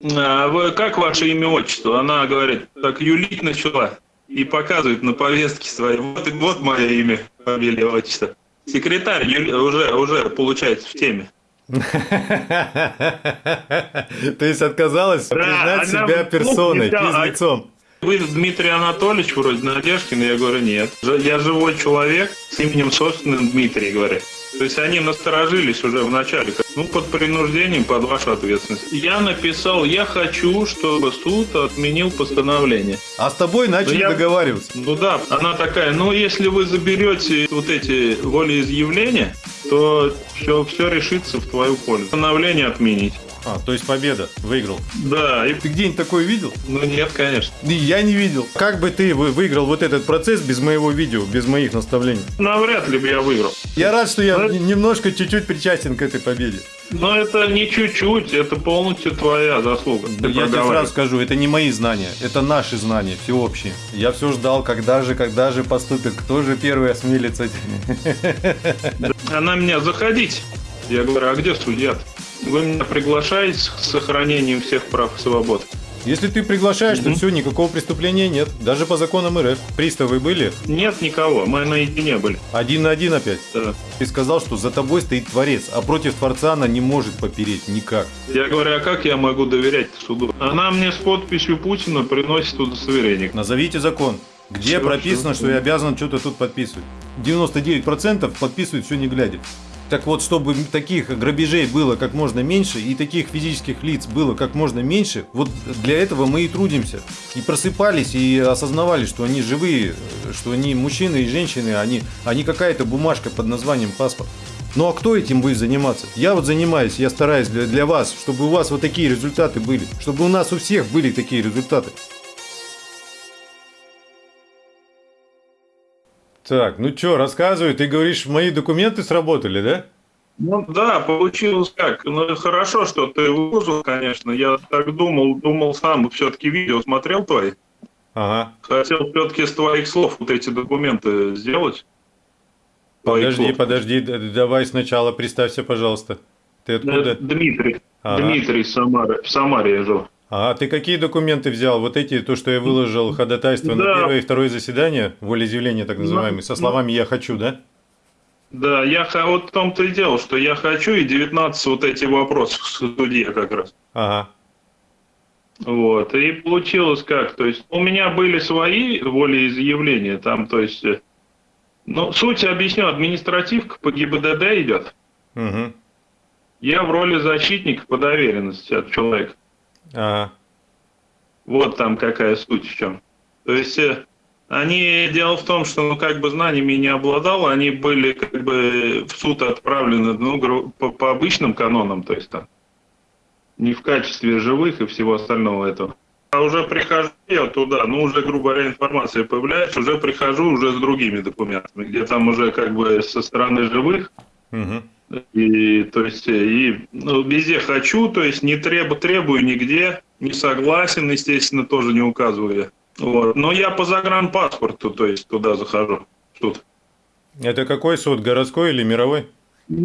А вы, как ваше имя, отчество? Она говорит, так юлить начала и показывает на повестке своей. Вот, вот мое имя, фамилия, отчество. Секретарь Юли, уже, уже получается в теме. То есть отказалась признать себя персоной, физлицом. Вы Дмитрий Анатольевич вроде Надежкин, я говорю, нет. Я живой человек с именем собственным Дмитрий, говорит. То есть они насторожились уже в начале, ну, под принуждением, под вашу ответственность. Я написал, я хочу, чтобы суд отменил постановление. А с тобой начали я, договариваться? Ну да, она такая, ну, если вы заберете вот эти волеизъявления, то все, все решится в твою пользу. Постановление отменить. А, то есть победа, выиграл. Да. И ты где-нибудь такое видел? Ну нет, конечно. И я не видел. Как бы ты выиграл вот этот процесс без моего видео, без моих наставлений? Навряд ли бы я выиграл. Я рад, что я Но... немножко чуть-чуть причастен к этой победе. Но это не чуть-чуть, это полностью твоя заслуга. Ты я тебе сразу скажу, это не мои знания, это наши знания, всеобщие. Я все ждал, когда же, когда же поступит, кто же первый осмелится. Она меня заходить. Я говорю, а где судья? -то? Вы меня приглашаете с сохранением всех прав и свобод? Если ты приглашаешь, то все, никакого преступления нет. Даже по законам РФ. Приставы были? Нет никого, мы наедине были. Один на один опять? Да. Ты сказал, что за тобой стоит Творец, а против Творца она не может попереть никак. Я говорю, а как я могу доверять суду? Она мне с подписью Путина приносит удостоверение. Назовите закон. Где все, прописано, все. что я обязан что-то тут подписывать? 99% подписывают все не глядя. Так вот, чтобы таких грабежей было как можно меньше и таких физических лиц было как можно меньше, вот для этого мы и трудимся. И просыпались, и осознавали, что они живые, что они мужчины и женщины, они, они какая-то бумажка под названием паспорт. Ну а кто этим будет заниматься? Я вот занимаюсь, я стараюсь для, для вас, чтобы у вас вот такие результаты были, чтобы у нас у всех были такие результаты. Так, ну что, рассказывай, ты говоришь, мои документы сработали, да? Ну да, получилось как. Ну хорошо, что ты выложил, конечно. Я так думал, думал сам, все-таки видео смотрел твои. Ага. Хотел все-таки с твоих слов вот эти документы сделать. Подожди, слов. подожди, давай сначала представься, пожалуйста. Ты откуда? Дмитрий. Ага. Дмитрий Самары. В Самаре я живу. А ты какие документы взял? Вот эти, то, что я выложил, ходатайство да. на первое и второе заседание, волеизъявление так называемое, со словами «я хочу», да? Да, я вот в том-то и дело, что я хочу, и 19 вот эти вопросы в суде как раз. Ага. Вот, и получилось как, то есть у меня были свои волеизъявления, там, то есть, э, ну, суть объясню, административка по ГИБДД идет. Угу. Я в роли защитника по доверенности от человека. Ага. Вот там какая суть в чем. То есть э, они, дело в том, что, ну, как бы знаниями не обладал, они были, как бы, в суд отправлены, ну, по, по обычным канонам, то есть там, не в качестве живых и всего остального этого. А уже прихожу я туда, ну, уже, грубо говоря, информация появляется, уже прихожу уже с другими документами, где там уже, как бы, со стороны живых, угу. И, то есть, и ну, везде хочу, то есть не требу, требую нигде, не согласен, естественно, тоже не указываю. Вот. Но я по загранпаспорту, то есть туда захожу, суд. Это какой суд, городской или мировой?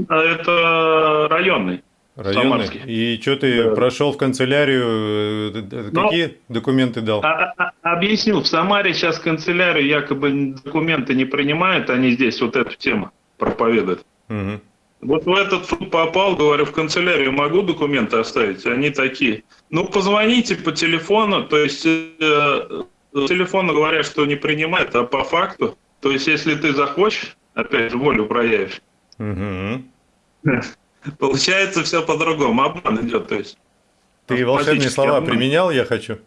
А это районный. Районный. Самарский. И что ты да. прошел в канцелярию? Э, э, Но, какие документы дал? А, а, а, объяснил. В Самаре сейчас канцелярию якобы документы не принимают, они здесь вот эту тему проповедуют. Угу. Вот в этот суд попал, говорю, в канцелярию могу документы оставить? Они такие. Ну, позвоните по телефону, то есть э, телефону говорят, что не принимают, а по факту, то есть если ты захочешь, опять же, волю проявишь, угу. получается все по-другому, обман идет, то есть. Ты волшебные слова обман. применял, я хочу?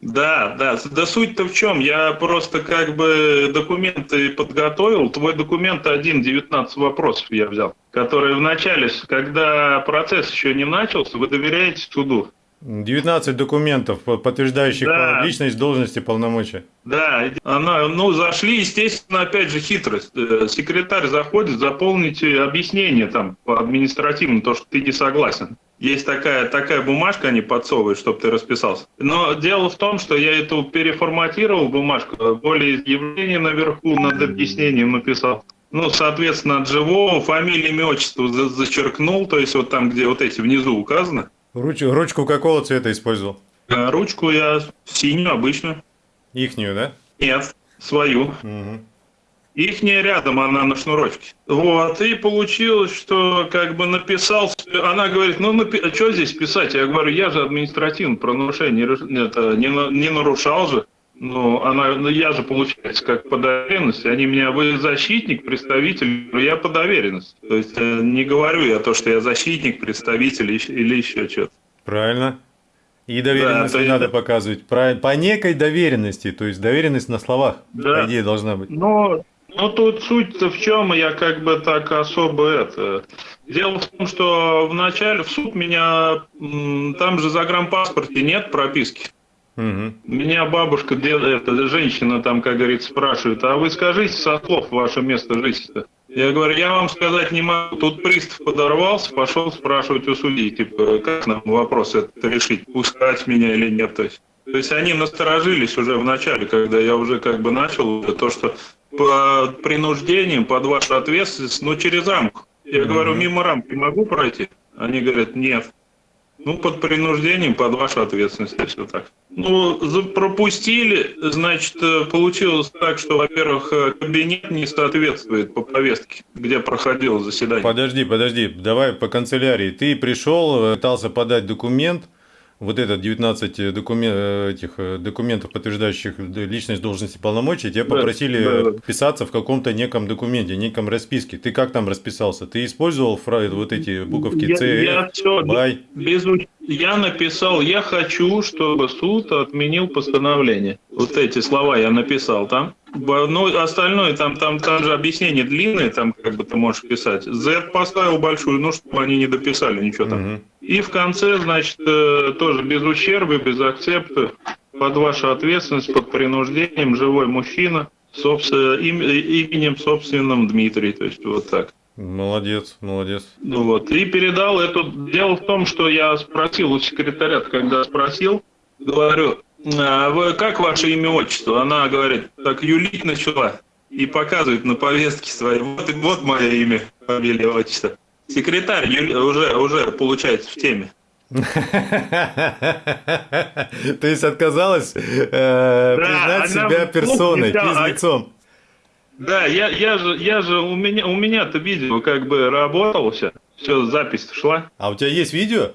Да, да. Да суть-то в чем? Я просто как бы документы подготовил. Твой документ один, 19 вопросов я взял, которые в начале, когда процесс еще не начался, вы доверяете суду. 19 документов, подтверждающих да. личность, должность и полномочия. Да, она, ну, зашли, естественно, опять же, хитрость. Э, секретарь заходит, заполните объяснение там по административному, то, что ты не согласен. Есть такая, такая бумажка, они подсовывают, чтобы ты расписался. Но дело в том, что я эту переформатировал бумажку, более изъявление наверху над объяснением написал. Ну, соответственно, от живого фамилия, имя, отчество зачеркнул, то есть вот там, где вот эти внизу указаны. Руч, ручку какого цвета использовал? А ручку я синюю обычную. Ихнюю, да? Нет, свою. Угу. Ихняя рядом, она на шнурочке. Вот, и получилось, что как бы написал, она говорит, ну, напи... а что здесь писать? Я говорю, я же административно про нарушение это, не, не нарушал же. Ну, она, ну, я же, получается, как по доверенности. Они меня, вы защитник, представитель, я по доверенности. То есть э, не говорю я то, что я защитник, представитель или еще что-то. Правильно. И доверенность да, надо есть... показывать. По, по некой доверенности, то есть доверенность на словах, да. по идее, должна быть. Но ну, тут суть-то в чем, я как бы так особо это... Дело в том, что вначале в суд меня... Там же за загранпаспорте нет прописки. Угу. Меня бабушка, эта женщина там, как говорится, спрашивает, а вы скажите со слов ваше место жительства. Я говорю, я вам сказать не могу. Тут пристав подорвался, пошел спрашивать у судьи, типа, как нам вопрос это решить, пускать меня или нет. То есть, то есть они насторожились уже в начале, когда я уже как бы начал то, что по принуждением, под вашу ответственность, но через рамку. Я mm-hmm. говорю, мимо рамки могу пройти? Они говорят, нет. Ну, под принуждением, под вашу ответственность, если так. Ну, пропустили, значит, э, получилось так, что, во-первых, э, кабинет не соответствует по повестке, где проходило заседание. Подожди, подожди, давай по канцелярии. Ты пришел, э, пытался подать документ, вот этот 19 документ, э, этих э, документов, подтверждающих личность должности полномочий, тебя да, попросили да, да. писаться в каком-то неком документе, неком расписке. Ты как там расписался? Ты использовал фраз, вот эти буковки С, я, все, Бай? Без, я написал, я хочу, чтобы суд отменил постановление. Вот эти слова я написал там. Ну, остальное, там, там, там же объяснение длинное, там как бы ты можешь писать. Z поставил большую, ну, чтобы они не дописали ничего там. Угу. И в конце, значит, э, тоже без ущерба, без акцепта, под вашу ответственность, под принуждением, живой мужчина, собственно, им, именем собственным Дмитрий, то есть вот так. Молодец, молодец. Ну вот, и передал это. Дело в том, что я спросил у секретаря, когда спросил, говорю, а вы, как ваше имя, отчество? Она говорит, так юлить начала и показывает на повестке своей. Вот, вот мое имя, фамилия, отчество. Секретарь уже, уже получается в теме. То есть отказалась э, признать себя персоной, физлицом. Да, я, я же, я же у меня, у меня-то видео как бы работало все, все запись шла. А у тебя есть видео?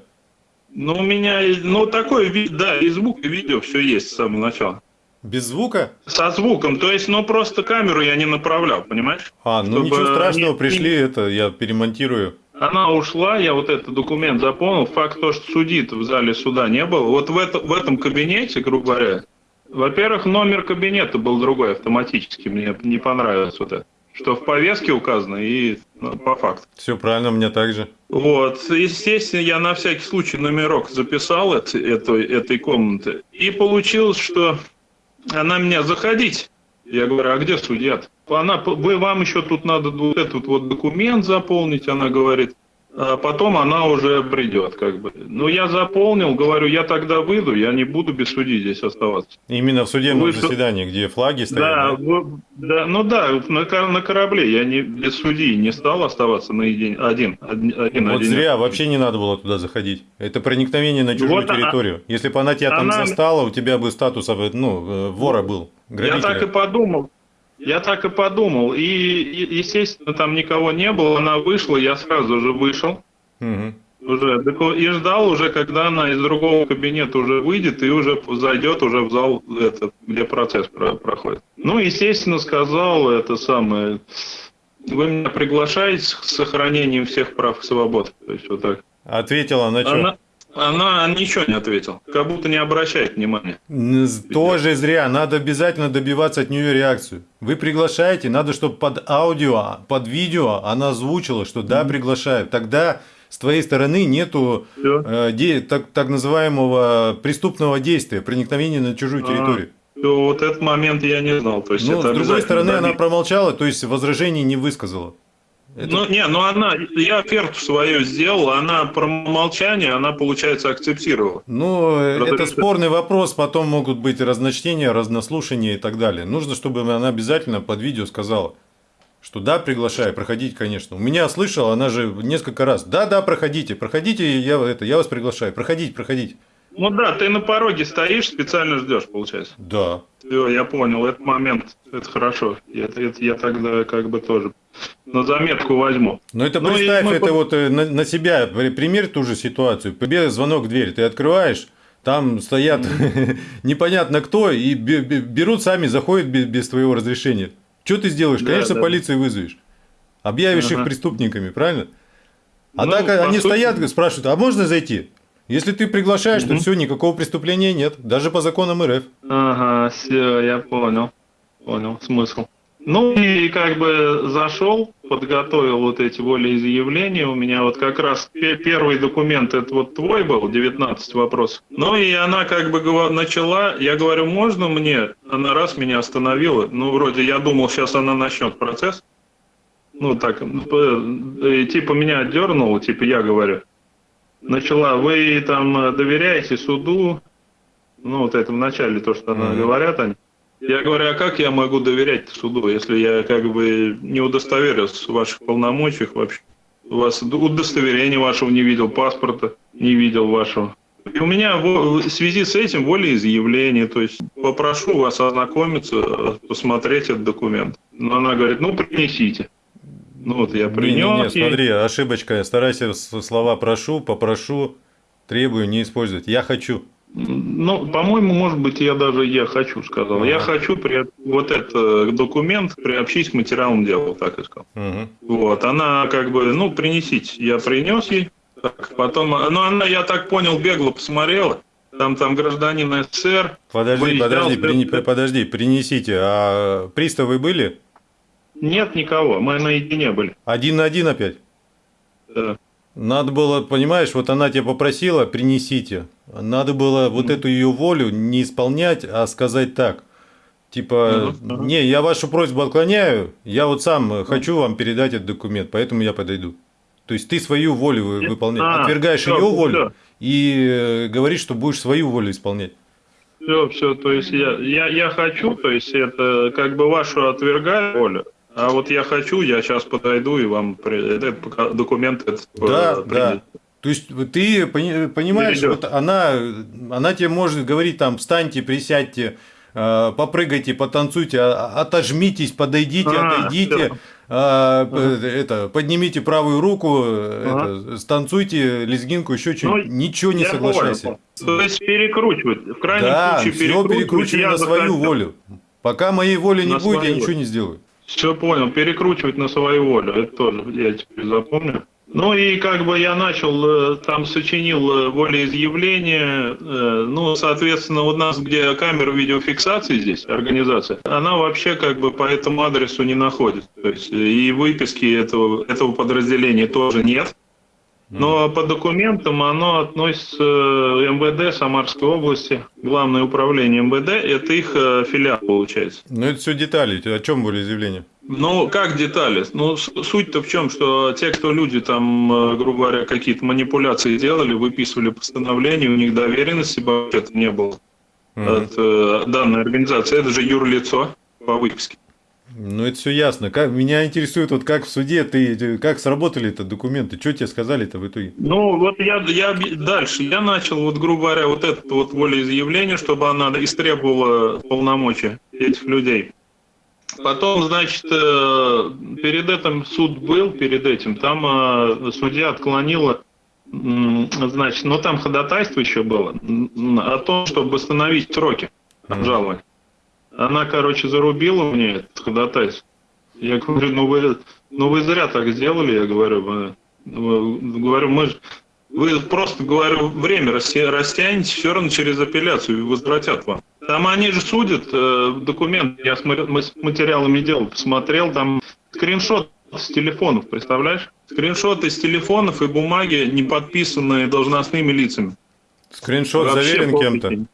Ну, у меня, ну, такой вид, да, и звук, и видео, все есть с самого начала. Без звука? Со звуком, то есть, ну, просто камеру я не направлял, понимаешь? А, ну, Чтобы ничего страшного, не, пришли, это, я перемонтирую. Она ушла, я вот этот документ заполнил, факт то, что судит в зале суда не было. Вот в, это, в этом кабинете, грубо говоря, во-первых, номер кабинета был другой автоматически, мне не понравилось вот это что в повестке указано и ну, по факту. Все правильно, у меня также. Вот, естественно, я на всякий случай номерок записал это, этой, этой комнаты. И получилось, что она меня заходить. Я говорю, а где судья? -то? Она, вы, вам еще тут надо вот этот вот документ заполнить, она говорит а потом она уже придет, как бы. Ну, я заполнил, говорю, я тогда выйду, я не буду без судьи здесь оставаться. Именно в судебном Вы... заседании, где флаги стоят? Да, да? да ну да, на, на корабле я не без судьи не стал оставаться наедине, один. один, один вот один. зря, вообще не надо было туда заходить. Это проникновение на чужую вот территорию. Она, Если бы она тебя она... там застала, у тебя бы статус ну, э, вора был, грабителя. Я так и подумал. Я так и подумал. И, естественно, там никого не было. Она вышла, я сразу же вышел. Угу. Уже, и ждал уже, когда она из другого кабинета уже выйдет и уже зайдет уже в зал, этот, где процесс про, проходит. Ну, естественно, сказал это самое, вы меня приглашаете с сохранением всех прав и свобод. То есть вот так. Ответила на что? Она, она ничего не ответила, как будто не обращает внимания. Тоже зря, надо обязательно добиваться от нее реакцию. Вы приглашаете, надо, чтобы под аудио, под видео она озвучила, что да, приглашают. Тогда с твоей стороны нету э, де, так, так называемого преступного действия, проникновения на чужую а, территорию. То вот этот момент я не знал. То есть ну, с другой стороны, она промолчала, то есть возражений не высказала. Это... Ну, не, ну она, я оферту свою сделал, она про молчание, она, получается, акцептировала. Ну, Потому это спорный вопрос, потом могут быть разночтения, разнослушания и так далее. Нужно, чтобы она обязательно под видео сказала. Что да, приглашаю, проходите, конечно. У меня слышал, она же несколько раз. Да, да, проходите, проходите, я, это, я вас приглашаю. Проходите, проходите. Ну да, ты на пороге стоишь, специально ждешь, получается. Да. Все, я понял, этот момент, это хорошо. Это, это я тогда как бы тоже на заметку возьму. Ну это ну, представь, мы... это вот э, на, на себя, примерь ту же ситуацию. Тебе звонок в дверь, ты открываешь, там стоят mm-hmm. непонятно кто и берут сами, заходят без, без твоего разрешения. Что ты сделаешь? Да, Конечно, да. полицию вызовешь. Объявишь ага. их преступниками, правильно? А ну, так они сути... стоят, спрашивают, а можно зайти? Если ты приглашаешь, угу. то все, никакого преступления нет, даже по законам РФ. Ага, все, я понял. Понял смысл. Ну и как бы зашел, подготовил вот эти волеизъявления. У меня вот как раз первый документ, это вот твой был, 19 вопросов. Ну и она как бы начала, я говорю, можно мне? Она раз меня остановила. Ну вроде я думал, сейчас она начнет процесс. Ну так, э, типа меня отдернула, типа я говорю. Начала, вы там доверяете суду? Ну вот это в начале то, что mm-hmm. говорят они. Я говорю, а как я могу доверять суду, если я как бы не удостоверился в ваших полномочиях вообще? У вас удостоверения вашего не видел, паспорта не видел вашего. И у меня в связи с этим волеизъявление, то есть попрошу вас ознакомиться, посмотреть этот документ. Но она говорит, ну принесите. Ну вот я принес. Не, не, не, смотри, ошибочка. Старайся слова прошу, попрошу, требую не использовать. Я хочу. Ну, по-моему, может быть, я даже я хочу сказал. Ага. Я хочу при, вот этот документ приобщить к материалам дела, так и сказал. Угу. Вот, она как бы, ну, принесите. Я принес ей. Так, потом, ну, она, я так понял, бегло посмотрела. Там, там гражданин СССР. Подожди, выезжал, подожди, при, подожди, принесите. А приставы были? Нет никого, мы наедине были. Один на один опять? Да. Надо было, понимаешь, вот она тебя попросила, принесите. Надо было вот эту ее волю не исполнять, а сказать так. Типа, uh-huh. не, я вашу просьбу отклоняю, я вот сам uh-huh. хочу вам передать этот документ, поэтому я подойду. То есть ты свою волю выполняешь, а, отвергаешь все, ее волю все. и э, говоришь, что будешь свою волю исполнять. Все, все, то есть я, я, я хочу, то есть это как бы вашу отвергаю волю, а вот я хочу, я сейчас подойду и вам этот документ этот Да, э, да. То есть ты понимаешь, вот она, она тебе может говорить там, встаньте, присядьте, э, попрыгайте, потанцуйте, а, отожмитесь, подойдите, а, отойдите, а, ага. это, поднимите правую руку, ага. это, станцуйте лезгинку, еще что-нибудь, ну, ничего не соглашайся. Понял. То есть перекручивать, в крайнем да, случае перекручивать. все перекручивай на свою волю. Пока моей воли не будет, я ничего не сделаю. Все понял, перекручивать на свою волю, это тоже я теперь запомню. Ну и как бы я начал, э, там сочинил э, волеизъявление, э, ну, соответственно, у нас, где камера видеофиксации здесь, организация, она вообще как бы по этому адресу не находится. То есть и выписки этого, этого подразделения тоже нет. Но по документам оно относится э, МВД Самарской области, главное управление МВД, это их э, филиал получается. Ну это все детали, о чем были заявления? Ну, как детали? Ну, суть-то в чем, что те, кто люди там, э, грубо говоря, какие-то манипуляции делали, выписывали постановление, у них доверенности вообще не было mm-hmm. от э, данной организации. Это же юрлицо по выписке. Ну, это все ясно. Как, меня интересует, вот как в суде ты, как сработали это документы, что тебе сказали-то в итоге? Ну, вот я, я дальше, я начал, вот, грубо говоря, вот это вот волеизъявление, чтобы она истребовала полномочия этих людей. Потом, значит, э, перед этим суд был, перед этим, там э, судья отклонила, значит, ну там ходатайство еще было, о том, чтобы восстановить сроки обжалования. Она, короче, зарубила мне этот ходатайство. Я говорю, ну вы, ну вы зря так сделали, я говорю. Мы, говорю, мы вы просто, говорю, время растянете, все равно через апелляцию возвратят вам. Там они же судят э, документ, я с материалами дел посмотрел, там скриншот с телефонов, представляешь? Скриншоты с телефонов и бумаги, не подписанные должностными лицами. Скриншот Вообще заверен кем-то?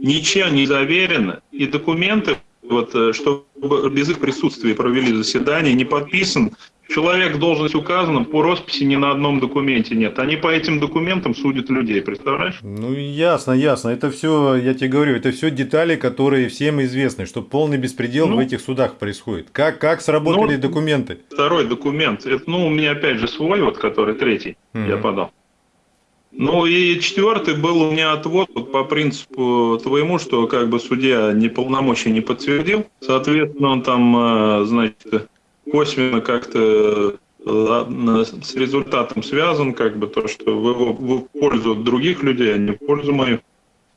Ничем не заверено, и документы, вот, э, чтобы без их присутствия провели заседание, не подписан человек должность указана, по росписи ни на одном документе нет. Они по этим документам судят людей, представляешь? Ну, ясно, ясно. Это все, я тебе говорю, это все детали, которые всем известны, что полный беспредел ну, в этих судах происходит. Как, как сработали ну, документы? Второй документ, это, ну, у меня опять же свой, вот, который третий, mm-hmm. я подал. Ну и четвертый был у меня отвод вот по принципу твоему, что как бы судья неполномочия не подтвердил. Соответственно, он там, э, значит, косвенно как-то э, с результатом связан, как бы то, что в его в пользу других людей, а не в пользу мою.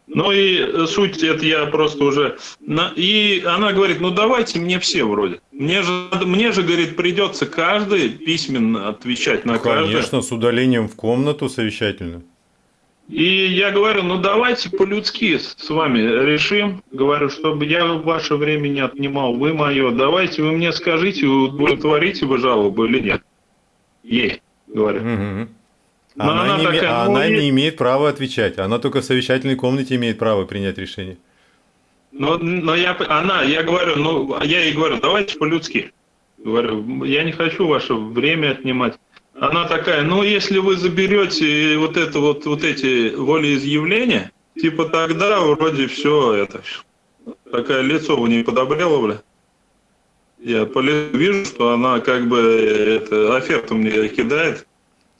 Ну и суть это я просто уже... И она говорит, ну давайте мне все вроде. Мне же, мне же говорит, придется каждый письменно отвечать на каждый. Конечно, с удалением в комнату совещательно. И я говорю, ну давайте по-людски с вами решим. Говорю, чтобы я ваше время не отнимал, вы мое. Давайте вы мне скажите, удовлетворите вы жалобу или нет. Ей, говорю. Угу. Она, она, не, такая, а ну, она не имеет права отвечать. Она только в совещательной комнате имеет право принять решение. Но, но я, она, я говорю, ну, я ей говорю, давайте по-людски. Говорю, я не хочу ваше время отнимать. Она такая, ну, если вы заберете вот это вот, вот эти волеизъявления, типа тогда вроде все это. Такая лицо у нее подобрело, бля. Я вижу, что она как бы это, оферту мне кидает.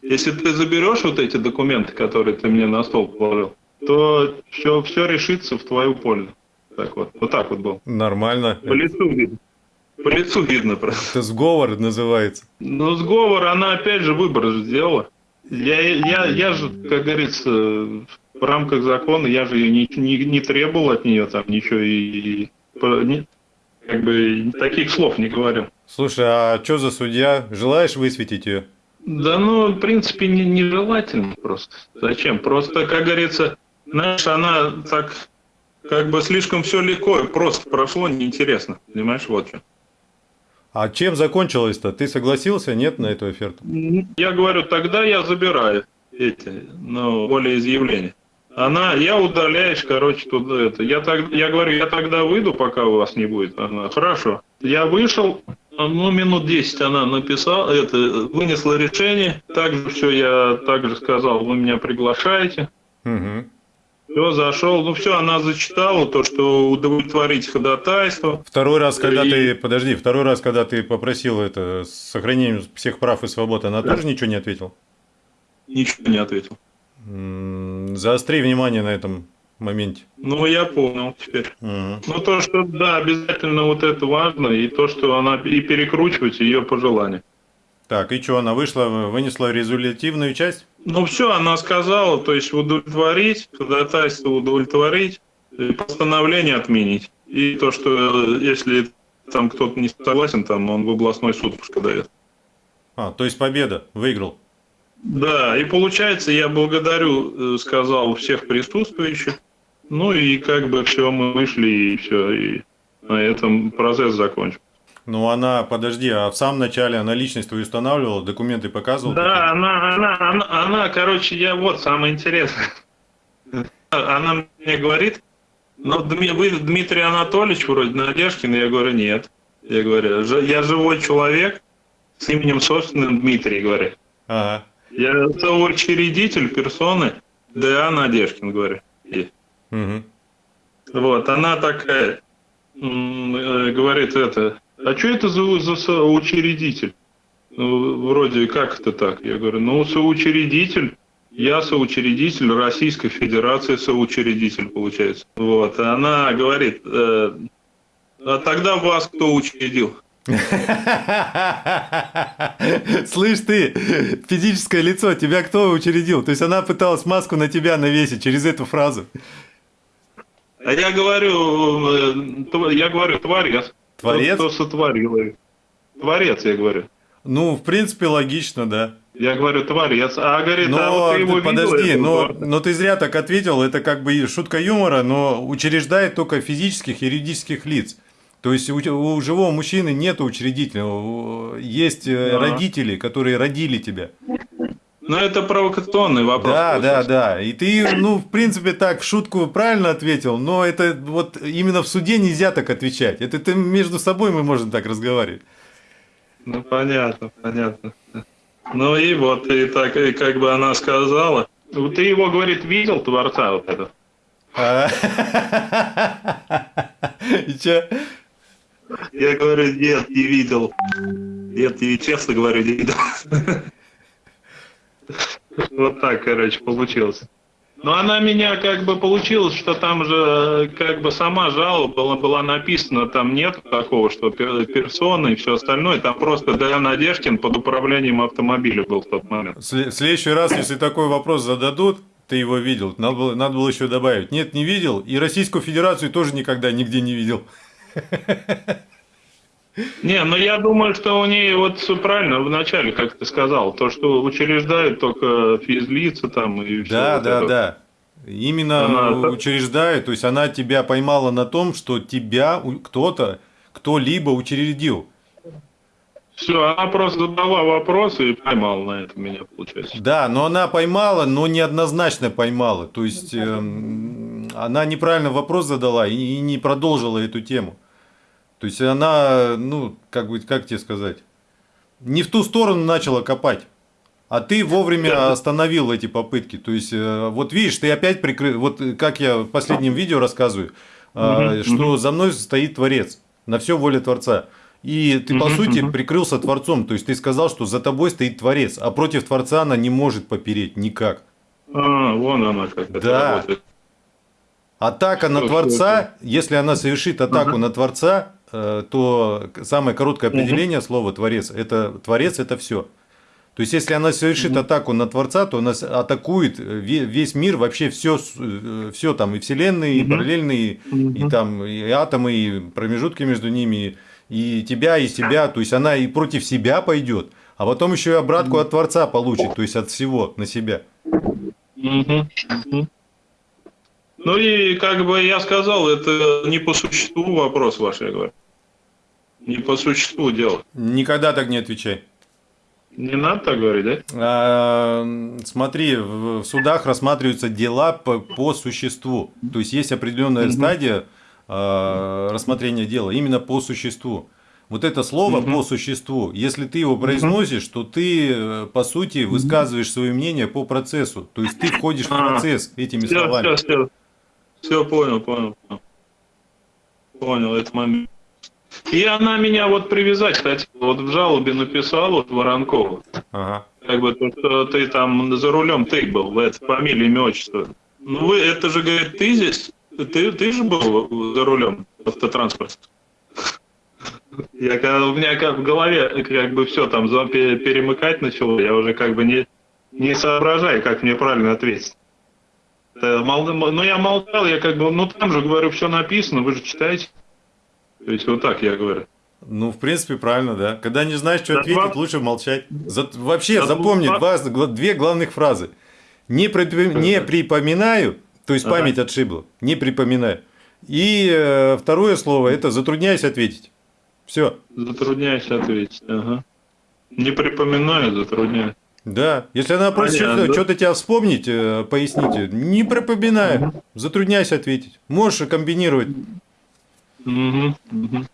Если ты заберешь вот эти документы, которые ты мне на стол положил, то все, все решится в твою пользу. Так вот, вот так вот был. Нормально. По лицу видно. По лицу видно просто. Это сговор называется. Ну, сговор, она опять же выбор сделала. Я, я, я же, как говорится, в рамках закона, я же не, не, не требовал от нее там ничего и, и не, как бы таких слов не говорил. Слушай, а что за судья? Желаешь высветить ее? Да ну, в принципе, не, нежелательно просто. Зачем? Просто, как говорится, знаешь, она так как бы слишком все легко, просто прошло, неинтересно. Понимаешь, вот что. А чем закончилось-то? Ты согласился, нет, на эту оферту? Я говорю, тогда я забираю эти, ну, волеизъявления. Она, я удаляешь, короче, туда это. Я, так, я говорю, я тогда выйду, пока у вас не будет. Она, хорошо. Я вышел, ну, минут 10 она написала, это, вынесла решение. Также все я также сказал, вы меня приглашаете. Угу. Все, зашел. Ну все, она зачитала то, что удовлетворить ходатайство. Второй раз, когда и... ты, подожди, второй раз, когда ты попросил это с сохранением всех прав и свобод, она да. тоже ничего не ответила? Ничего не ответил. Заостри внимание на этом моменте. Ну, я понял теперь. Угу. Ну, то, что, да, обязательно вот это важно, и то, что она и перекручивать ее пожелания. Так, и что, она вышла, вынесла результативную часть? Ну, все, она сказала, то есть удовлетворить, ходатайство удовлетворить, постановление отменить. И то, что если там кто-то не согласен, там он в областной суд пускай дает. А, то есть победа, выиграл. Да, и получается, я благодарю, э, сказал, всех присутствующих. Ну и как бы все, мы вышли, и все, и на этом процесс закончен. Ну, она, подожди, а в самом начале она личность твою устанавливала, документы показывала? Да, она, она, она, она, короче, я вот самое интересное. Она мне говорит, ну, вы Дмитрий Анатольевич вроде Надежкин, я говорю, нет. Я говорю, я живой человек с именем собственным Дмитрий, говорю. Ага. Я соучредитель персоны Д.А. Надежкин, говорю. Угу. Вот, она такая, э, говорит это, а что это за, за соучредитель? Ну, вроде как это так? Я говорю, ну, соучредитель, я соучредитель Российской Федерации, соучредитель, получается. Вот, и она говорит, э, а тогда вас кто учредил? Слышь ты, физическое лицо, тебя кто учредил? То есть она пыталась маску на тебя навесить через эту фразу. А я говорю, э, я говорю, творец. Творец? Кто, кто сотворил. Творец, я говорю. Ну, в принципе, логично, да. Я говорю, творец. А говорит, но, а вот ты его подожди, видел, но, но ты зря так ответил, это как бы шутка юмора, но учреждает только физических и юридических лиц. То есть у, у живого мужчины нет учредителя, есть э, да. родители, которые родили тебя. Ну, это провокационный вопрос. Да, да, да. И ты, ну, в принципе, так в шутку правильно ответил, но это вот именно в суде нельзя так отвечать. Это ты между собой мы можем так разговаривать. Ну, понятно, понятно. Ну и вот, и так, и как бы она сказала. Ты его, говорит, видел, Творца вот это? А. И чё? Я говорю, нет, не видел. Нет, и честно говорю, не видел. Вот так, короче, получилось. Но она меня как бы получилось, что там же как бы сама жалоба была, была написана, там нет такого, что персоны и все остальное, там просто Дэна Надежкин под управлением автомобиля был в тот момент. В следующий раз, если такой вопрос зададут, ты его видел, надо было, надо было еще добавить. Нет, не видел, и Российскую Федерацию тоже никогда нигде не видел. Не, ну я думаю, что у нее вот все правильно вначале, как ты сказал, то, что учреждают только физлица там и все. Да, вот да, это. да. Именно Она- учреждает, то есть она тебя поймала на том, что тебя кто-то, кто-либо учредил. Все, она просто задала вопросы и поймала на это меня, получается. Да, но она поймала, но неоднозначно поймала. То есть эм, она неправильно вопрос задала и, и не продолжила эту тему. То есть она, ну, как бы, как тебе сказать, не в ту сторону начала копать. А ты вовремя остановил эти попытки. То есть, э, вот видишь, ты опять прикрыл, вот э, как я в последнем видео рассказываю, э, что за мной стоит Творец, на все воля Творца. И ты, по сути, прикрылся Творцом. То есть, ты сказал, что за тобой стоит Творец, а против Творца она не может попереть никак. А, вон она как Да. работает. Атака на Всё, Творца, если она совершит атаку Ага. на Творца, то самое короткое определение слова Творец это Творец это все. То есть, если она совершит атаку на Творца, то она атакует э, ве- весь мир, вообще все, все там, и вселенные, и параллельные, и там, и атомы, и промежутки между ними, и тебя, и себя. То есть, она и против себя пойдет, а потом еще и обратку от Творца получит, то есть, от всего на себя. Ну и как бы я сказал, это не по существу вопрос ваш, я говорю. Не по существу дело. Никогда так не отвечай. Не надо так говорить, да? А, Смотри, в в судах рассматриваются дела по, по существу. То есть есть определенная Мгм. стадия а, рассмотрения дела именно по существу. Вот это слово Мгм. по существу, если ты его произносишь, то ты, э, по сути, высказываешь свое мнение по процессу. То есть ты входишь в А, процесс этими Все, словами. все, все. Все понял, понял. понял. Понял этот момент. И она меня вот привязать хотела, вот в жалобе написала, вот Воронкова. Ага. Как бы то, что ты там за рулем ты был, это фамилия, имя, отчество. Ну вы, это же, говорит, ты здесь, ты, ты же был за рулем автотранспорта. Я, когда- у меня как в голове как бы все там перемыкать начало, я уже как бы не, не соображаю, как мне правильно ответить. Э, мол- Ну, я молчал, я как бы, ну там же, говорю, все написано, вы же читаете. То есть вот так я говорю. Ну, в принципе, правильно, да. Когда не знаешь, что Да, ответить, два- лучше молчать. За- Вообще, Да, запомни два- два- две главных фразы. Не, припи- не припоминаю, то есть Ага. память отшибла, не припоминаю. И э, второе слово это затрудняюсь ответить. Все. Затрудняюсь ответить. Ага. Не припоминаю, затрудняюсь. Да. Если она просит что-то, что-то тебя вспомнить, э, поясните. Не припоминаю. Затрудняюсь ответить. Можешь комбинировать. Угу, угу.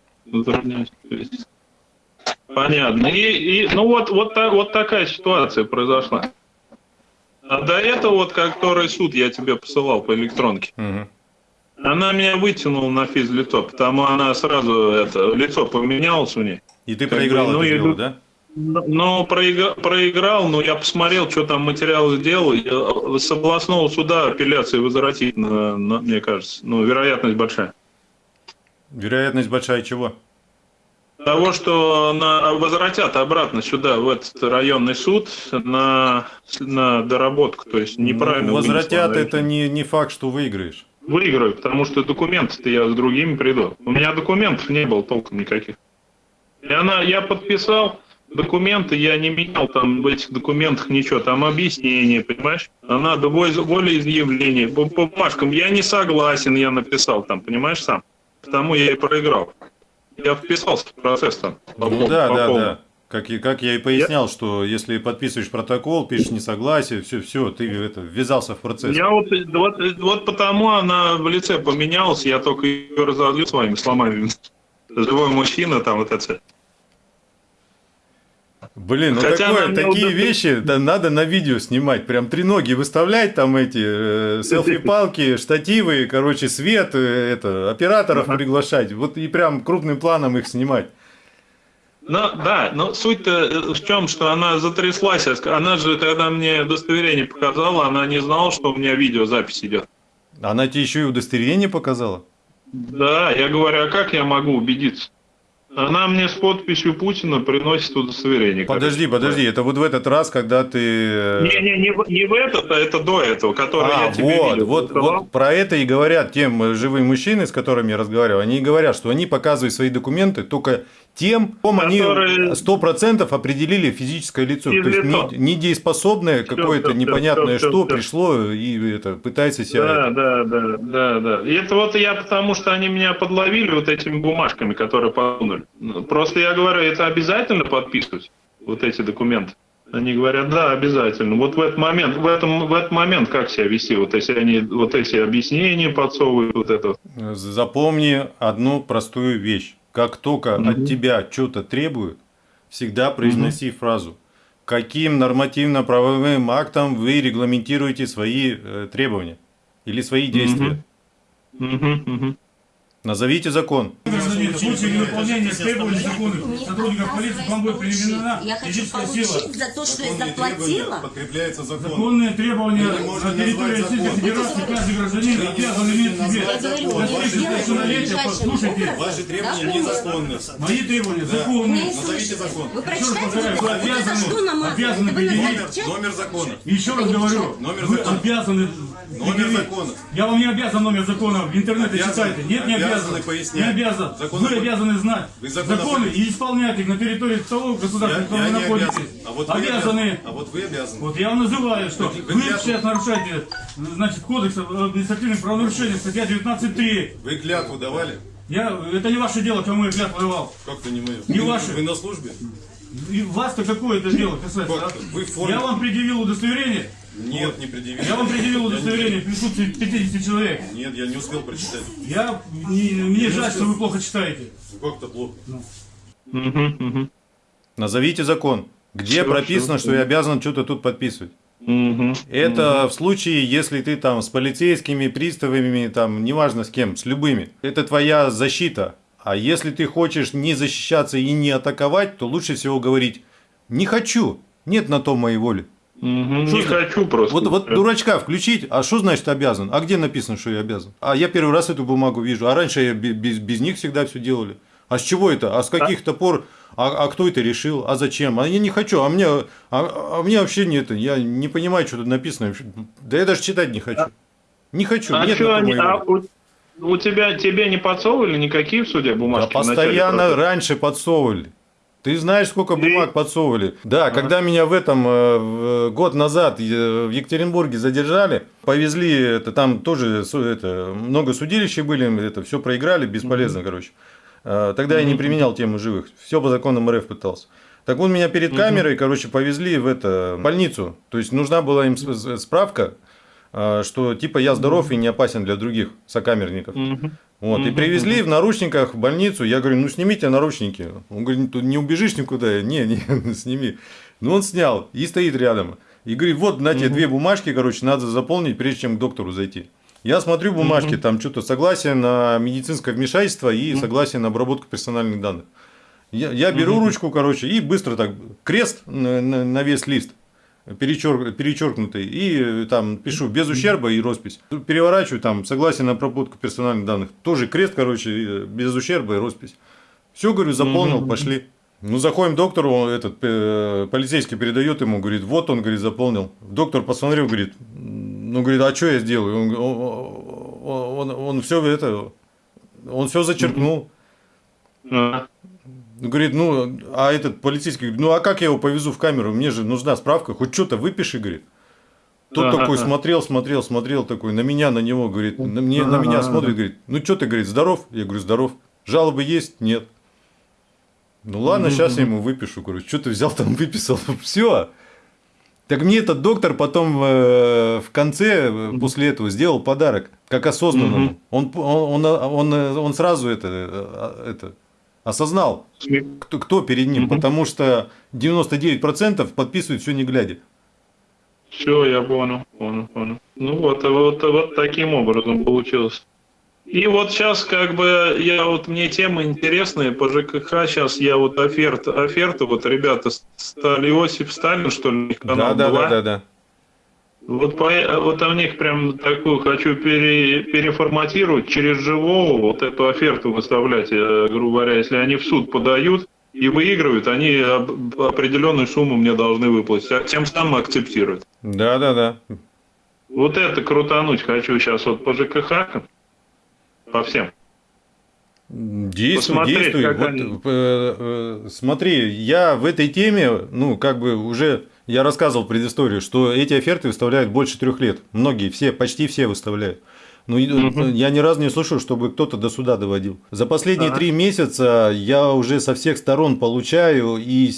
Понятно. И, и ну вот, вот, та- вот такая ситуация произошла. А до этого, вот, который суд я тебе посылал по электронке, Мгм. она меня вытянула на физлицо, потому она сразу это лицо поменялось у нее. И ты Как проиграл бы, ну, это я дело, иду- да? Но проиграл, проиграл, но я посмотрел, что там материал сделал. и, э, С областного суда апелляции возвратить, на- на- мне кажется. Ну, вероятность большая. Вероятность большая чего? Того, что на, возвратят обратно сюда, в этот районный суд, на, на доработку. То есть неправильно. Ну, Возвратят она это не, не факт, что выиграешь. Выиграю, потому что документы-то я с другими приду. У меня документов не было толком никаких. И она, я подписал документы, я не менял там в этих документах ничего, там объяснение, понимаешь? А воле- волеизъявление, по бумажкам. Я не согласен, я написал там, понимаешь, сам. Потому я и проиграл. Я вписался в процесс там. Ну да, по да, да. Как, как я и пояснял, что если подписываешь протокол, пишешь несогласие, все, все, ты это, ввязался в процесс. Я вот, вот, вот потому она в лице поменялась, я только ее разозлил своими словами. Живой мужчина там вот это. Блин, ну Хотя такое, такие удобно- вещи да, надо на видео снимать. Прям три ноги выставлять, там эти э, селфи-палки, штативы, короче, свет, э, это, операторов Ага. приглашать. Вот и прям крупным планом их снимать. Ну, да, но суть-то в чем, что она затряслась. Она же, когда мне удостоверение показала, она не знала, что у меня видеозапись идет. Она тебе еще и удостоверение показала? Да, я говорю, а как я могу убедиться? Она мне с подписью Путина приносит удостоверение. Подожди, подожди, это вот в этот раз, когда ты... э, Не, не, не, не в этот, а это до этого, который А, я тебе вот, видео вот, показал. вот про это и говорят тем э, живым мужчины, с которыми я разговаривал. Они говорят, что они показывают свои документы только тем, ком они Которые- сто процентов определили физическое лицо. То есть не- недееспособное какое-то непонятное всё, что всё. пришло и это пытается себя. Да, да, да, да, да. И это вот я потому, что они меня подловили вот этими бумажками, которые подунули. Ну, Просто я говорю, это обязательно подписывать, вот эти документы. Они говорят, да, обязательно. Вот в этот момент, в этом, в этот момент как себя вести, вот если они вот эти объяснения подсовывают, вот это. Запомни одну простую вещь. Как только Мгм. от тебя что-то требуют, всегда произноси фразу. Каким нормативно-правовым актом вы регламентируете свои э, требования или свои действия? Мгм, мгм. Назовите закон. В случае невыполнения требований законных сотрудников полиции вам будет применена Я хочу физическая сила. получить за то, что я заплатила. подкрепляются законом. Законные требования на территории Российской закон. Федерации каждый гражданин обязан иметь в себе. Я говорю, Достигнув я сделаю совершеннолетия, послушайте. Ваши требования незаконны. мои требования законные. Назовите закон. Вы прочитайте, обязаны- предъявить Номер, закона. Еще раз говорю, Номер вы закона. обязаны Номер закона. Я вам не обязан номер закона, в интернете читайте. Нет, не обязан. Обязаны пояснять. Не обязан. Закон Вы об- обязаны знать Вы законы и исполнять их на территории того государства, я вы находитесь. обязан. А вот вы обязаны. обязаны. А вот вы обязаны. Вот я вам называю, что Вы- вы, вы сейчас нарушаете, значит, кодекс административных правонарушениях, статья 19.3. Вы клятву давали? Я, это не ваше дело, кому я клятву давал. Как-то не мое. Не вы, ваше. Вы на службе? И вас-то какое это дело касается? А? Вы в форме. Я вам предъявил удостоверение. Нет, не предъявили. Я вам предъявил не- удостоверение в присутствии 50 человек. Нет, я не успел прочитать. Я, не- мне жаль, что вы плохо читаете. Ну, Как-то плохо. Мгм, мгм. Назовите закон. Где Всё, прописано, всё. что я обязан что-то тут подписывать? Мгм. Это в случае, если ты там с полицейскими, приставами, там, неважно с кем, с любыми. Это твоя защита. А если ты хочешь не защищаться и не атаковать, то лучше всего говорить «не хочу, нет на то моей воли». Что Не хочу просто. Вот, вот дурачка включить, а что значит обязан? А где написано, что я обязан? А я первый раз эту бумагу вижу, а раньше я бе- без, без них всегда все делали. А с чего это? А с каких-то пор? А, а кто это решил? А зачем? А я не хочу, а мне, а, а мне вообще нет, я не понимаю, что тут написано. Да я даже читать не хочу. Не хочу, А нет что они, а у, у тебя, тебе не подсовывали никакие в суде Да бумажки? начале постоянно раньше подсовывали. Ты знаешь, сколько бумаг подсовывали? Да, когда меня в этом э, год назад э, в Екатеринбурге задержали, повезли, это там тоже это, много судилища были, это все проиграли, бесполезно, короче. Э, Тогда я не применял тему живых, все по законам РФ пытался. Так вот меня перед камерой, короче, повезли в это больницу. То есть нужна была им справка, что типа я здоров и не опасен для других сокамерников. Вот, и привезли в наручниках в больницу. Я говорю, ну снимите наручники. Он говорит, тут не убежишь никуда. Не, не, сними. Ну он снял и стоит рядом. И говорит, вот на тебе две бумажки, короче, надо заполнить, прежде чем к доктору зайти. Я смотрю бумажки, там что-то согласие на медицинское вмешательство и согласие на обработку персональных данных. Я, я беру ручку, короче, и быстро так крест на, на- на весь лист перечер- перечеркнутый, и э, там пишу без ущерба и роспись. Переворачиваю там согласие на обработку персональных данных. Тоже крест, короче, э, без ущерба и роспись. Все, говорю, заполнил, пошли. Ну, заходим к доктору, он, этот э, полицейский передает ему, говорит, вот он, говорит, заполнил. Доктор посмотрел, говорит, «М, ну, говорит, а что я сделаю? Он, он, он, он все это, он все зачеркнул. А, Говорит, ну, а этот полицейский говорит, ну, а как я его повезу в камеру? Мне же нужна справка, хоть что-то выпиши, говорит. Тот Ага. такой смотрел, смотрел, смотрел, такой на меня, на него, говорит, на, мне, на меня смотрит, говорит, ну, что ты, говорит, здоров? Я говорю, здоров. Жалобы есть? Нет. Ну, ладно, сейчас я ему выпишу, говорю, что ты взял там, выписал, все. Так мне этот доктор потом э, в конце, э, после этого, сделал подарок, как осознанному. Он, он, он, он, он сразу это, э, это Осознал, кто, кто перед ним, Мгм. потому что 99% подписывают все не глядя. Все, я понял, понял, понял. Ну вот, вот, вот таким образом получилось. И вот сейчас как бы я вот мне темы интересные по ЖКХ. Сейчас я вот оферту, оферту вот ребята стали Иосиф Сталин что ли канал Да, да, была? да, да, да. Вот, по, вот у них прям такую хочу пере- переформатировать через живого вот эту оферту выставлять, э, грубо говоря, если они в суд подают и выигрывают, они определенную сумму мне должны выплатить, а тем самым акцептируют. Да, да, да. Вот это крутануть хочу сейчас вот по ЖКХ, по всем. Действуй, Посмотреть, действуй. Вот, они. э, э, смотри, я в этой теме, ну, как бы уже я рассказывал предысторию, что эти оферты выставляют больше трех лет. Многие, все, почти все выставляют. Ну, э, я ни разу не слышал, чтобы кто-то до суда доводил. За последние Ага. три месяца я уже со всех сторон получаю и,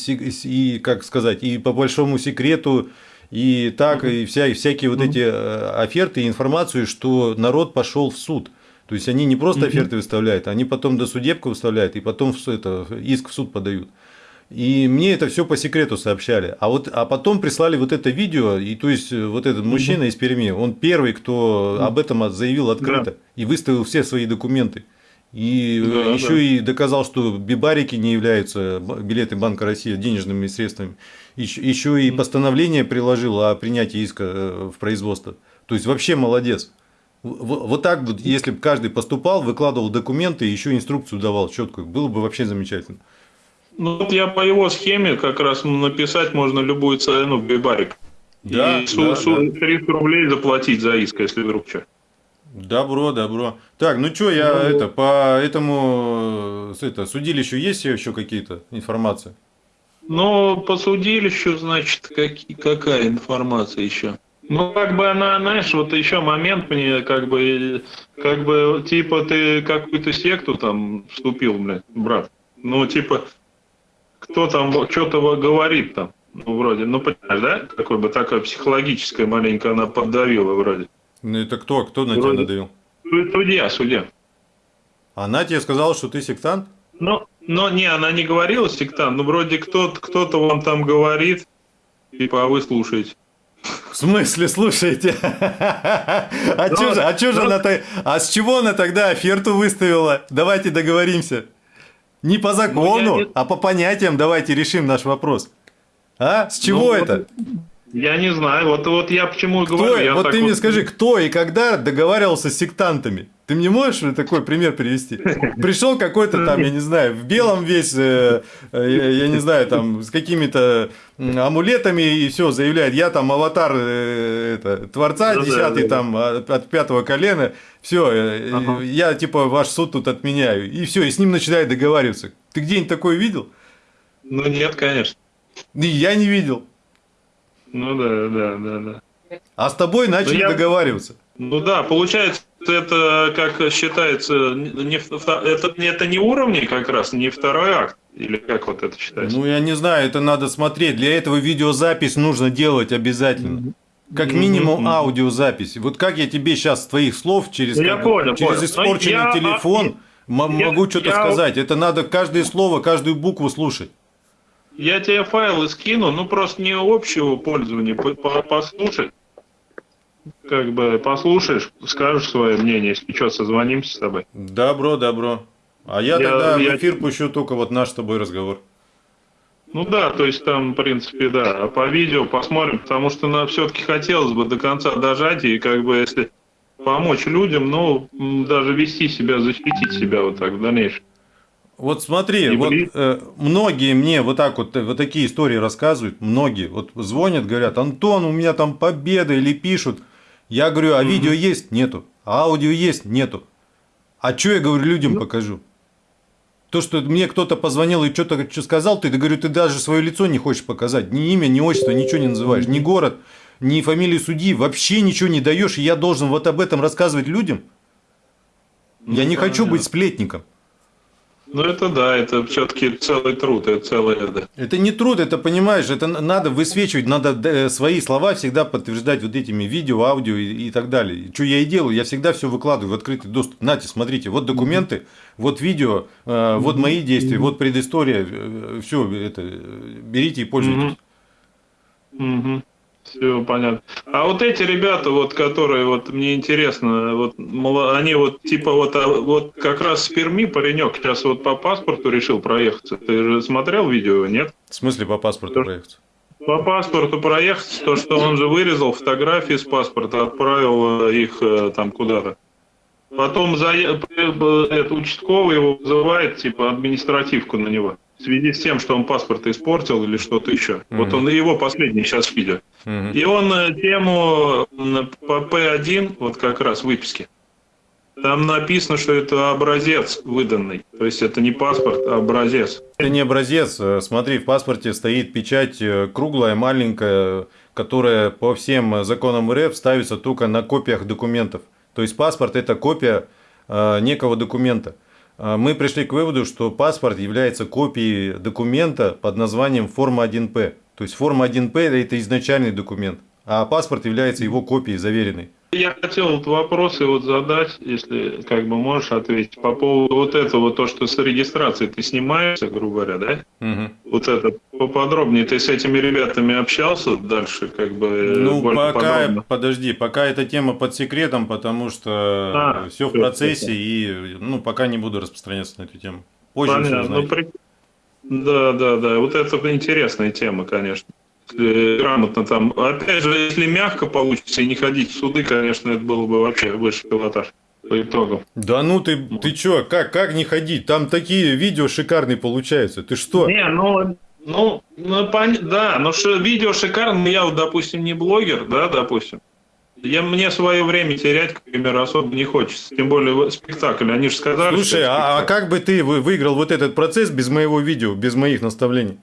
и как сказать, и по большому секрету, и так, и, вся, и всякие вот эти э, оферты и информацию, что народ пошел в суд. То есть они не просто оферты выставляют, они потом до судебку выставляют и потом это, иск в суд подают. И мне это все по секрету сообщали. А вот а потом прислали вот это видео, и то есть э, вот этот мужчина из Перми, он первый, кто об этом заявил открыто и выставил все свои документы. И Да, еще да. и доказал, что бибарики не являются билеты Банка России денежными средствами. Еще, еще и постановление приложил о принятии иска э, в производство. То есть вообще молодец. Вот так вот, если бы каждый поступал, выкладывал документы, еще инструкцию давал четкую, было бы вообще замечательно. Ну вот я по его схеме как раз написать можно любую цену в бибарик. Да, и да, су- 300 рублей заплатить за иск, если вдруг что. Добро, добро. Так, ну что, я Ну, это по этому это, судилищу есть еще какие-то информации? Ну, по судилищу, значит, каки- какая информация еще? Ну, как бы она, знаешь, вот еще момент мне, как бы, как бы, типа, ты какую-то секту там вступил, блядь, брат. Ну, типа, кто там что-то говорит там, ну, вроде, ну, понимаешь, да? Какой бы такая психологическая маленько она поддавила вроде. Ну это кто? Кто на тебя Вроде. надавил? Су- Судья, судья. Она тебе сказала, что ты сектант? Ну, но не, она не говорила сектант, ну, вроде кто-то, кто-то вам там говорит, типа, а вы слушаете. В смысле, слушайте? А Ну, чё же, а чё же ну- она А с чего она тогда оферту выставила? Давайте договоримся. Не по закону, Ну, я а по понятиям давайте решим наш вопрос. А? С чего Ну, вот это? Я не знаю, вот, вот я почему и говорю. я вот ты мне скажи, кто и когда договаривался с сектантами? Ты мне можешь такой пример привести? Пришел какой-то там, я не знаю, в белом весь, э, э, я, я не знаю, там, с какими-то амулетами и все, заявляет, я там аватар э, это, Творца, Ну десятый да, да. там от, от пятого колена, все, Ага. я типа ваш суд тут отменяю. И все, и с ним начинает договариваться. Ты где-нибудь такое видел? Ну нет, конечно. И я не видел. Ну да, да, да, да. А с тобой начали я- договариваться. Ну да, получается, это как считается, не, это, это не уровни как раз, не второй акт, или как вот это считается? Ну, я не знаю, это надо смотреть. Для этого видеозапись нужно делать обязательно. Как минимум аудиозапись. Вот как я тебе сейчас с твоих слов через, Ну, я как- понял, через понял. испорченный Но я- телефон я- могу что-то сказать. Это надо каждое слово, каждую букву слушать. Я тебе файлы скину, ну просто не общего пользования, по- по- послушать. Как бы послушаешь, скажешь свое мнение, если что, созвонимся с тобой. Добро, добро. А я, Я- тогда я- в эфир пущу только вот наш с тобой разговор. Ну да, то есть там, в принципе, да. А по видео посмотрим, потому что нам все-таки хотелось бы до конца дожать и как бы если помочь людям, ну, даже вести себя, защитить себя вот так в дальнейшем. Вот смотри, И вот э, многие мне вот так вот, э, вот такие истории рассказывают, многие вот звонят, говорят, Антон, у меня там победа или пишут. Я говорю, а видео есть? Нету. А аудио есть? Нету. А что я говорю, людям покажу? То, что мне кто-то позвонил и что-то что сказал, ты, да говорю, ты даже свое лицо не хочешь показать. Ни имя, ни отчество, ничего не называешь. Ни город, ни фамилию судьи. Вообще ничего не даешь. И я должен вот об этом рассказывать людям. Я не хочу быть сплетником. Ну это да, это все-таки целый труд, это целое это. Это не труд, это понимаешь, это надо высвечивать, надо э, свои слова всегда подтверждать вот этими видео, аудио и, и так далее. Что я и делаю, я всегда все выкладываю в открытый доступ. Нате, смотрите, вот документы, вот видео, э, вот мои действия, вот предыстория, все это берите и пользуйтесь. Все понятно. А вот эти ребята, вот, которые, вот, мне интересно, вот, они вот, типа, вот, а, вот как раз с Перми паренек сейчас вот по паспорту решил проехаться. Ты же смотрел видео, нет? В смысле по паспорту проехаться? По паспорту проехаться, то, что он же вырезал фотографии с паспорта, отправил э, их э, там куда-то. Потом за, э, это участковый его вызывает, типа, административку на него в связи с тем, что он паспорт испортил или что-то еще. Mm-hmm. Вот он его последний сейчас видео. Mm-hmm. И он э, тему по П1, вот как раз выписки, там написано, что это образец выданный. То есть это не паспорт, а образец. Это не образец. Э, смотри, в паспорте стоит печать э, круглая, маленькая, которая по всем законам РФ ставится только на копиях документов. То есть паспорт это копия некого документа. А, мы пришли к выводу, что паспорт является копией документа под названием форма 1П. То есть форма 1П это изначальный документ, а паспорт является его копией заверенной. Я хотел вот вопросы вот задать, если как бы можешь ответить, по поводу вот этого, то, что с регистрацией ты снимаешься, грубо говоря, да? Угу. Вот это поподробнее. Ты с этими ребятами общался дальше, как бы? Ну, пока, подробно? подожди, пока эта тема под секретом, потому что а, все в процессе, все. и ну, пока не буду распространяться на эту тему. Позже Понятно. Ну, при... Да, да, да. Вот это интересная тема, конечно грамотно там. Опять же, если мягко получится и не ходить в суды, конечно, это было бы вообще высший пилотаж по итогам. Да ну ты, ты чё, как, как не ходить? Там такие видео шикарные получаются. Ты что? Не, ну, ну, ну пон... да, но что видео шикарные, я вот, допустим, не блогер, да, допустим. Я, мне свое время терять, к примеру, особо не хочется. Тем более спектакль, они же сказали. Слушай, а, а как бы ты выиграл вот этот процесс без моего видео, без моих наставлений?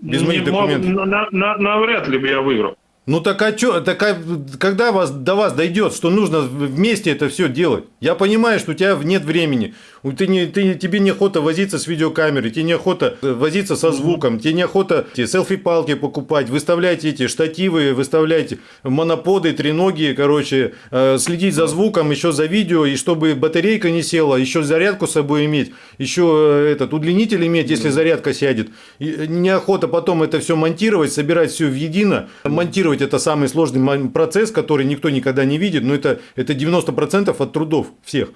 Без моих документов. На, на, навряд ли бы я выиграл. Ну так а что, так а, когда вас, до вас дойдет, что нужно вместе это все делать? Я понимаю, что у тебя нет времени, ты не, ты, тебе неохота возиться с видеокамерой, тебе неохота э, возиться со звуком, тебе неохота селфи-палки покупать, выставляйте эти штативы, выставляйте моноподы, треноги, короче, э, следить за звуком, еще за видео, и чтобы батарейка не села, еще зарядку с собой иметь, еще э, этот удлинитель иметь, если зарядка сядет. И неохота потом это все монтировать, собирать все в едино, монтировать Монтировать это самый сложный процесс, который никто никогда не видит, но это, это 90% от трудов всех.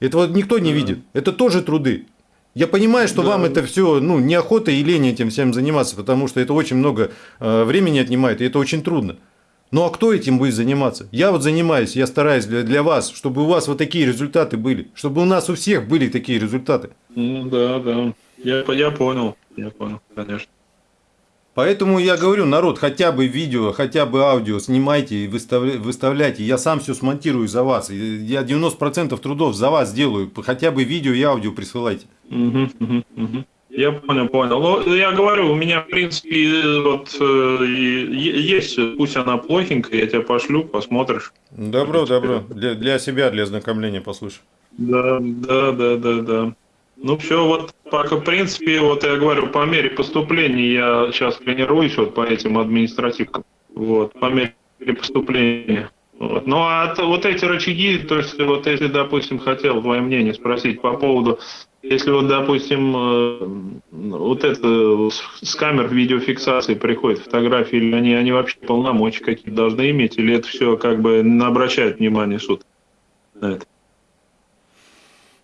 Этого никто не да. видит. Это тоже труды. Я понимаю, что да. вам это все ну, неохота и лень этим всем заниматься, потому что это очень много э, времени отнимает, и это очень трудно. Ну а кто этим будет заниматься? Я вот занимаюсь, я стараюсь для, для вас, чтобы у вас вот такие результаты были, чтобы у нас у всех были такие результаты. Ну да, да. Я, я понял, я понял, конечно. Поэтому я говорю, народ, хотя бы видео, хотя бы аудио снимайте и выставляйте. Я сам все смонтирую за вас. Я 90% трудов за вас сделаю. Хотя бы видео и аудио присылайте. Угу, угу, угу. Я понял, понял. Ну, я говорю, у меня, в принципе, вот э, есть, пусть она плохенькая, я тебя пошлю, посмотришь. Добро, добро. Для, для себя, для ознакомления послушай. Да, да, да, да, да. Ну все, вот пока, в принципе, вот я говорю, по мере поступления я сейчас тренируюсь вот по этим административкам. Вот, по мере поступления. Вот. Ну а вот эти рычаги, то есть вот если, допустим, хотел твое мнение спросить по поводу, если вот, допустим, э, вот это с камер видеофиксации приходят фотографии, или они, они вообще полномочия какие-то должны иметь, или это все как бы не обращает внимание суд на это?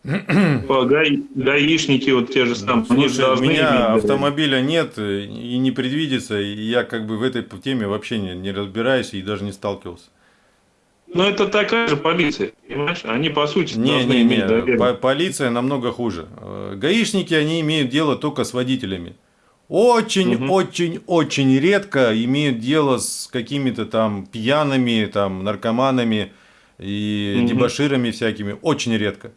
Гаи, гаишники вот те же самые. Слушай, у меня иметь, автомобиля нет и не предвидится, и я как бы в этой теме вообще не, не разбираюсь и даже не сталкивался. Но это такая же полиция, понимаешь? Они по сути не, не, не. По полиция намного хуже. Э, гаишники они имеют дело только с водителями. Очень, угу. очень, очень редко имеют дело с какими-то там пьяными, там наркоманами и угу. дебаширами всякими. Очень редко.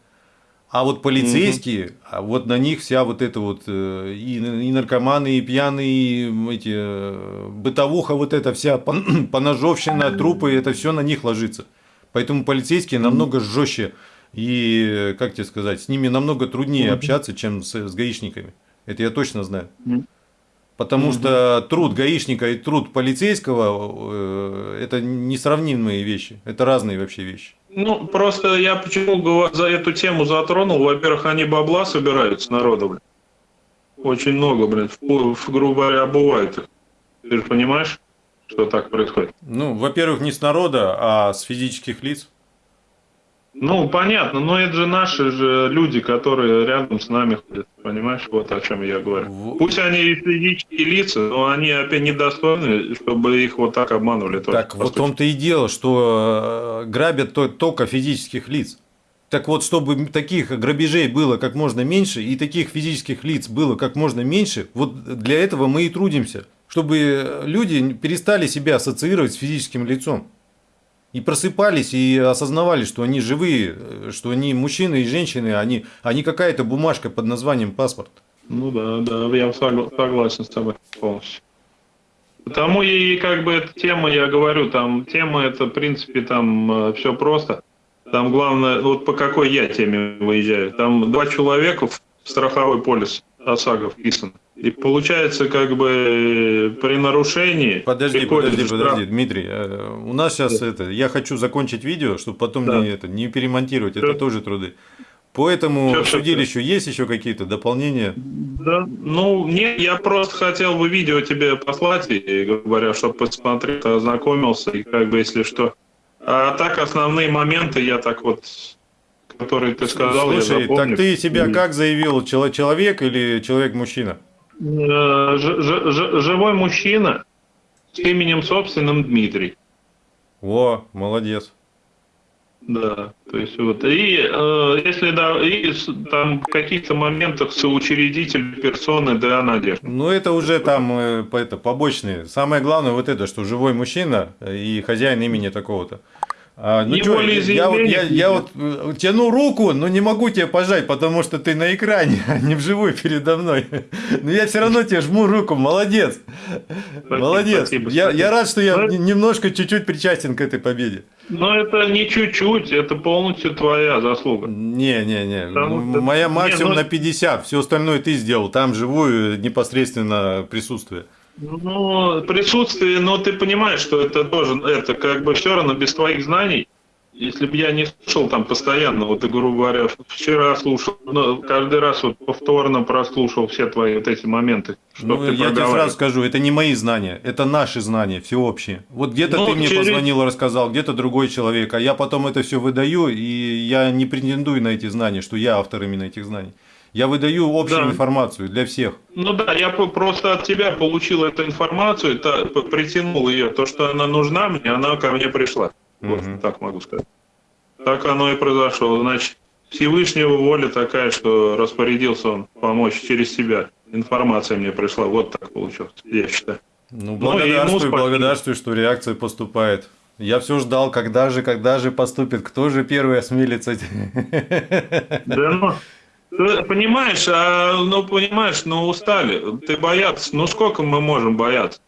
А вот полицейские, угу. а вот на них вся вот эта вот э, и, и наркоманы, и пьяные, и эти э, бытовуха, вот эта вся поножовщина, трупы, это все на них ложится. Поэтому полицейские намного жестче И, как тебе сказать, с ними намного труднее общаться, чем с, с гаишниками. Это я точно знаю. Потому что труд гаишника и труд полицейского э, это несравнимые вещи. Это разные вообще вещи. Ну, просто я почему за эту тему затронул. Во-первых, они бабла собирают с народа, блин. Очень много, блин, в, грубо говоря, их. Ты же понимаешь, что так происходит? Ну, во-первых, не с народа, а с физических лиц. Ну, понятно, но это же наши же люди, которые рядом с нами ходят, понимаешь, вот о чем я говорю. В- Пусть они и физические лица, но они опять недостойны, чтобы их вот так обманывали. тоже, Так вот в том-то и дело, что э, грабят то- только физических лиц. Так вот, чтобы таких грабежей было как можно меньше, и таких физических лиц было как можно меньше, вот для этого мы и трудимся. Чтобы люди перестали себя ассоциировать с физическим лицом. И просыпались, и осознавали, что они живые, э, что они мужчины и женщины, они, они какая-то бумажка под названием паспорт. Ну да, да, я согла- согласен с тобой полностью. Потому и как бы эта тема, я говорю, там тема это, в принципе, там все просто. Там главное, вот по какой я теме выезжаю. Там два человека в страховой полис ОСАГО вписан. И получается, как бы при нарушении... Подожди, подожди, штраф. подожди, Дмитрий. э, У нас сейчас это, я хочу закончить видео, чтобы потом Да. не, это, не перемонтировать, это Всё. тоже труды. По этому всё, судилищу есть еще какие-то дополнения? Да, ну, нет, я просто хотел бы видео тебе послать, и, говоря, чтобы посмотрел, ознакомился, и как бы, если что. А так, основные моменты я так вот, которые ты сказал, я Слушай, запомнил. так ты себя как заявил, чело- человек или человек-мужчина? Э, живой мужчина с именем собственным Дмитрий. О, молодец. Да, то есть вот. И э, если да, и там в каких-то моментах соучредитель персоны да Надежда. Ну, это уже там э, это, побочные. Самое главное вот это, что живой мужчина и хозяин имени такого-то. А, ну Не более я, вот, я, я вот э, тяну руку, но не могу тебе пожать, потому что ты на экране, а не вживую передо мной. Но я все равно тебе жму руку, молодец. молодец. спасибо, я, спасибо. я рад, что я Ну, н- немножко чуть-чуть причастен к этой победе. Но это не чуть-чуть, это полностью твоя заслуга. Не-не-не, что- моя не, максимум ну- на 50, все остальное ты сделал, там живую непосредственно присутствие. Ну, присутствие, но ты понимаешь, что это тоже, это как бы все равно без твоих знаний. Если бы я не слушал там постоянно, вот, грубо говоря, вчера слушал, но каждый раз вот повторно прослушал все твои вот эти моменты, Ну, ты я тебе сразу скажу, это не мои знания, это наши знания, всеобщие. Вот где-то Ну, ты мне через- позвонил, рассказал, где-то другой человек, а я потом это все выдаю, и я не претендую на эти знания, что я автор именно этих знаний. Я выдаю общую Да. информацию для всех. Ну да, я просто от тебя получил эту информацию, п- притянул ее. То, что она нужна мне, она ко мне пришла. Вот Мгм. так могу сказать. Так оно и произошло. Значит, Всевышнего воля такая, что распорядился он помочь через себя. Информация мне пришла. Вот так получилось, я считаю. Ну, Ну, благодарствую, спасибо. благодарствую, что реакция поступает. Я все ждал, когда же, когда же поступит, кто же первый осмелится. Да ну, ты понимаешь, а, ну понимаешь, ну устали. Ты бояться, ну сколько мы можем бояться?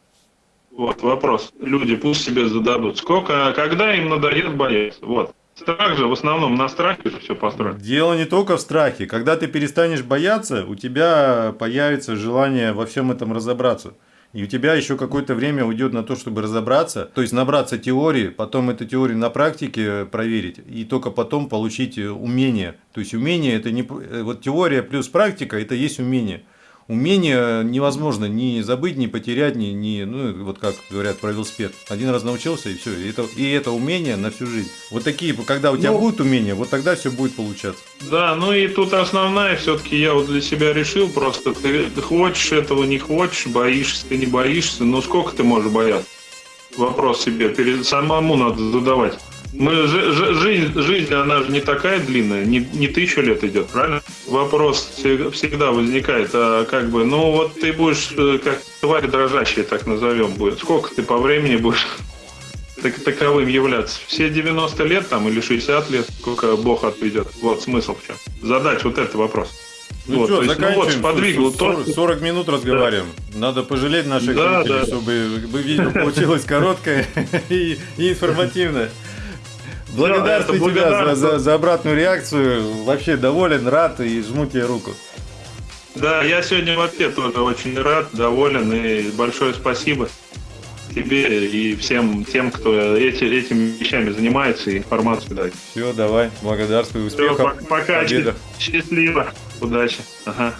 Вот вопрос. Люди пусть себе зададут. Сколько, когда им надоест бояться? Вот. Страх же в основном на страхе же все построено. Дело не только в страхе. Когда ты перестанешь бояться, у тебя появится желание во всем этом разобраться. И у тебя еще какое-то время уйдет на то, чтобы разобраться, то есть набраться теории, потом эту теорию на практике проверить, и только потом получить э, умение. То есть умение это не э, вот теория плюс практика это есть умение. Умение невозможно ни забыть, ни потерять, ни, ни ну вот как говорят про велосипед. Один раз научился и все. И это, и это умение на всю жизнь. Вот такие, когда у тебя Ну, будут умения, вот тогда все будет получаться. Да, ну и тут основная все-таки я вот для себя решил просто, ты, ты хочешь этого, не хочешь, боишься, ты не боишься, ну сколько ты можешь бояться? Вопрос себе перед самому надо задавать. Мы, жи- жи- жизнь, жизнь, она же не такая длинная, не, не тысячу лет идет, правильно? Вопрос всег- всегда возникает, а как бы, ну вот ты будешь э, как тварь дрожащая, так назовем, будет. Сколько ты по времени будешь так, таковым являться? Все 90 лет там или 60 лет, сколько Бог отведет? Вот смысл в чем. Задать вот этот вопрос. Ну Вот, что, то есть, ну вот, заканчиваем. сподвигл 40, то, 40 минут разговариваем. Надо пожалеть наших Да, зрителей, да. чтобы бы видео получилось короткое и информативное. Благодарствую тебя за, за- за обратную реакцию. Вообще доволен, рад и жму тебе руку. Да, я сегодня вообще тоже очень рад, доволен и большое спасибо тебе и всем тем, кто эти, этими вещами занимается и информацию дает. Все, давай, благодарствую, успехов, пока, победах. счастливо, удачи. Ага.